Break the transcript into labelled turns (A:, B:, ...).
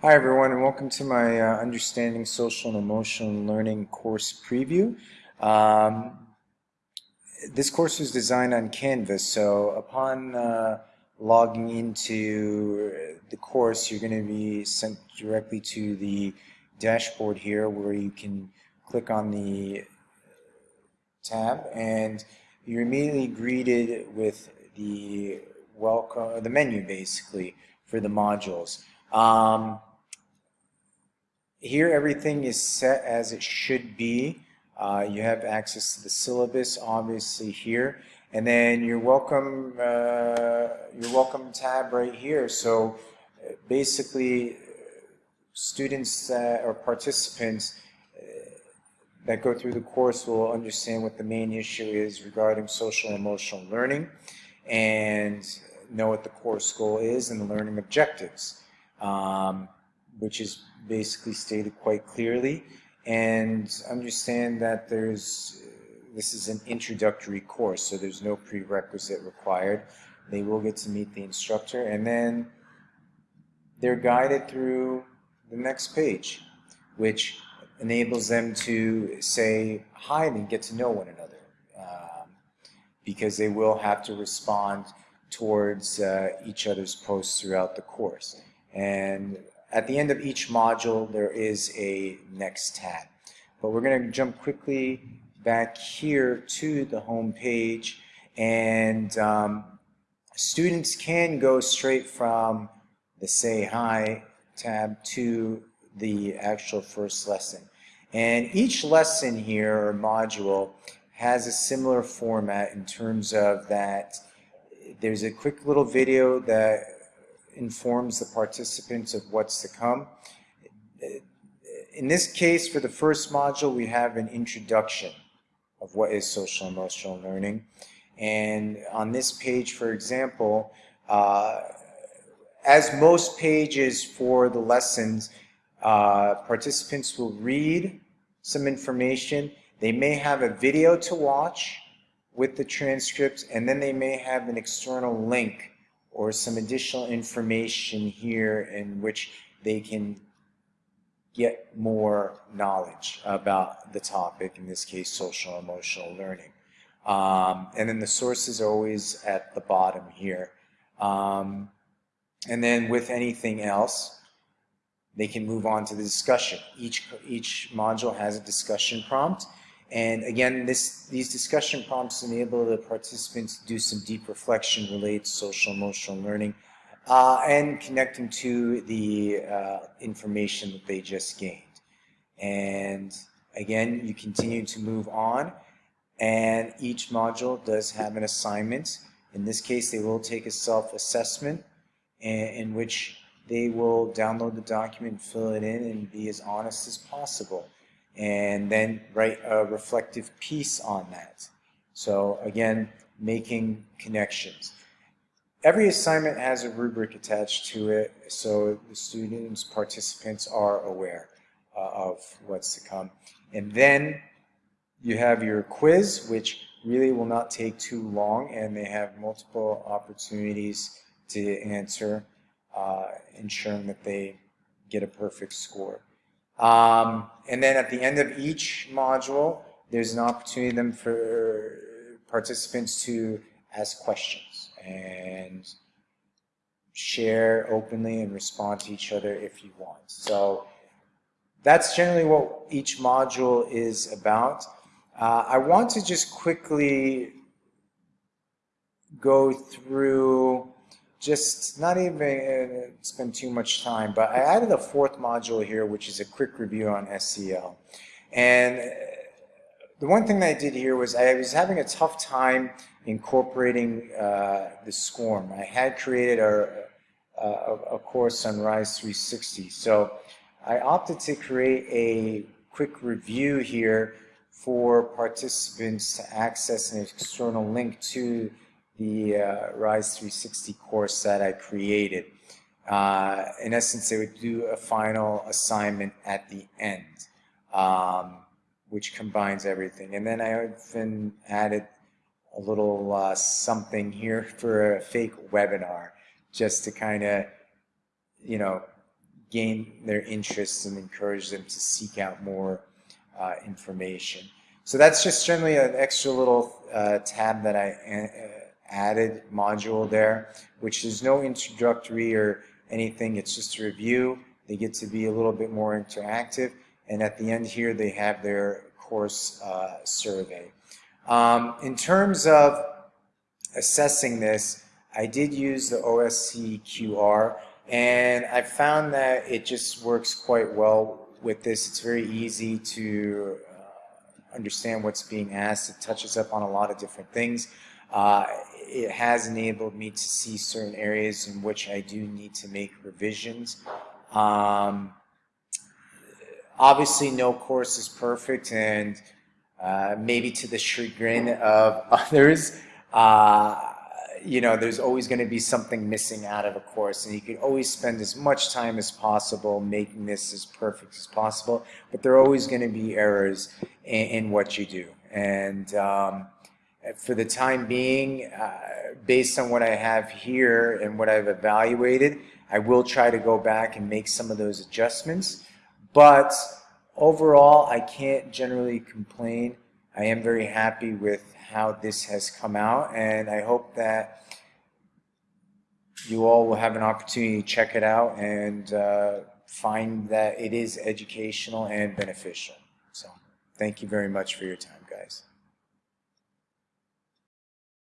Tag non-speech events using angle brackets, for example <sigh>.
A: Hi everyone and welcome to my uh, Understanding Social and Emotional Learning course preview. Um, this course was designed on Canvas so upon uh, logging into the course you're going to be sent directly to the dashboard here where you can click on the tab and you're immediately greeted with the welcome the menu basically for the modules. Um, here everything is set as it should be. Uh, you have access to the syllabus obviously here. And then your welcome uh, your welcome tab right here. So uh, basically students or participants uh, that go through the course will understand what the main issue is regarding social and emotional learning and know what the course goal is and the learning objectives. Um, which is basically stated quite clearly. And understand that there's this is an introductory course so there's no prerequisite required. They will get to meet the instructor and then they're guided through the next page which enables them to say hi and get to know one another um, because they will have to respond towards uh, each other's posts throughout the course. And at the end of each module, there is a next tab. But we're going to jump quickly back here to the home page and um, students can go straight from the say hi tab to the actual first lesson. And each lesson here or module has a similar format in terms of that there's a quick little video that informs the participants of what's to come. In this case, for the first module, we have an introduction of what is social emotional learning. And on this page, for example, uh, as most pages for the lessons, uh, participants will read some information. They may have a video to watch with the transcript, and then they may have an external link or some additional information here in which they can get more knowledge about the topic, in this case, social emotional learning. Um, and then the sources are always at the bottom here. Um, and then with anything else, they can move on to the discussion. Each, each module has a discussion prompt. And again, this, these discussion prompts enable the participants to do some deep reflection related to social emotional learning uh, and connecting to the uh, information that they just gained. And again, you continue to move on and each module does have an assignment. In this case, they will take a self-assessment in, in which they will download the document, fill it in, and be as honest as possible and then write a reflective piece on that. So again, making connections. Every assignment has a rubric attached to it, so the students, participants are aware uh, of what's to come. And then you have your quiz, which really will not take too long, and they have multiple opportunities to answer, uh, ensuring that they get a perfect score. Um, and then at the end of each module, there's an opportunity then for participants to ask questions and share openly and respond to each other if you want. So that's generally what each module is about. Uh, I want to just quickly go through just not even uh, spend too much time, but I added a fourth module here, which is a quick review on SEL. And uh, the one thing that I did here was I was having a tough time incorporating uh, the SCORM. I had created a, course on RISE 360. So I opted to create a quick review here for participants to access an external link to the uh, RISE 360 course that I created. Uh, in essence, they would do a final assignment at the end, um, which combines everything. And then I even added a little uh, something here <laughs> for a fake webinar, just to kind of, you know, gain their interest and encourage them to seek out more uh, information. So that's just generally an extra little uh, tab that I uh, added module there, which is no introductory or anything. It's just a review. They get to be a little bit more interactive. And at the end here, they have their course uh, survey. Um, in terms of assessing this, I did use the OSCQR, and I found that it just works quite well with this. It's very easy to uh, understand what's being asked. It touches up on a lot of different things. Uh, it has enabled me to see certain areas in which I do need to make revisions. Um, obviously, no course is perfect, and uh, maybe to the chagrin of <laughs> others, uh, you know, there's always going to be something missing out of a course, and you can always spend as much time as possible making this as perfect as possible, but there are always going to be errors in, in what you do. And um, for the time being, uh, based on what I have here and what I've evaluated, I will try to go back and make some of those adjustments. But overall, I can't generally complain. I am very happy with how this has come out, and I hope that you all will have an opportunity to check it out and uh, find that it is educational and beneficial. So thank you very much for your time, guys.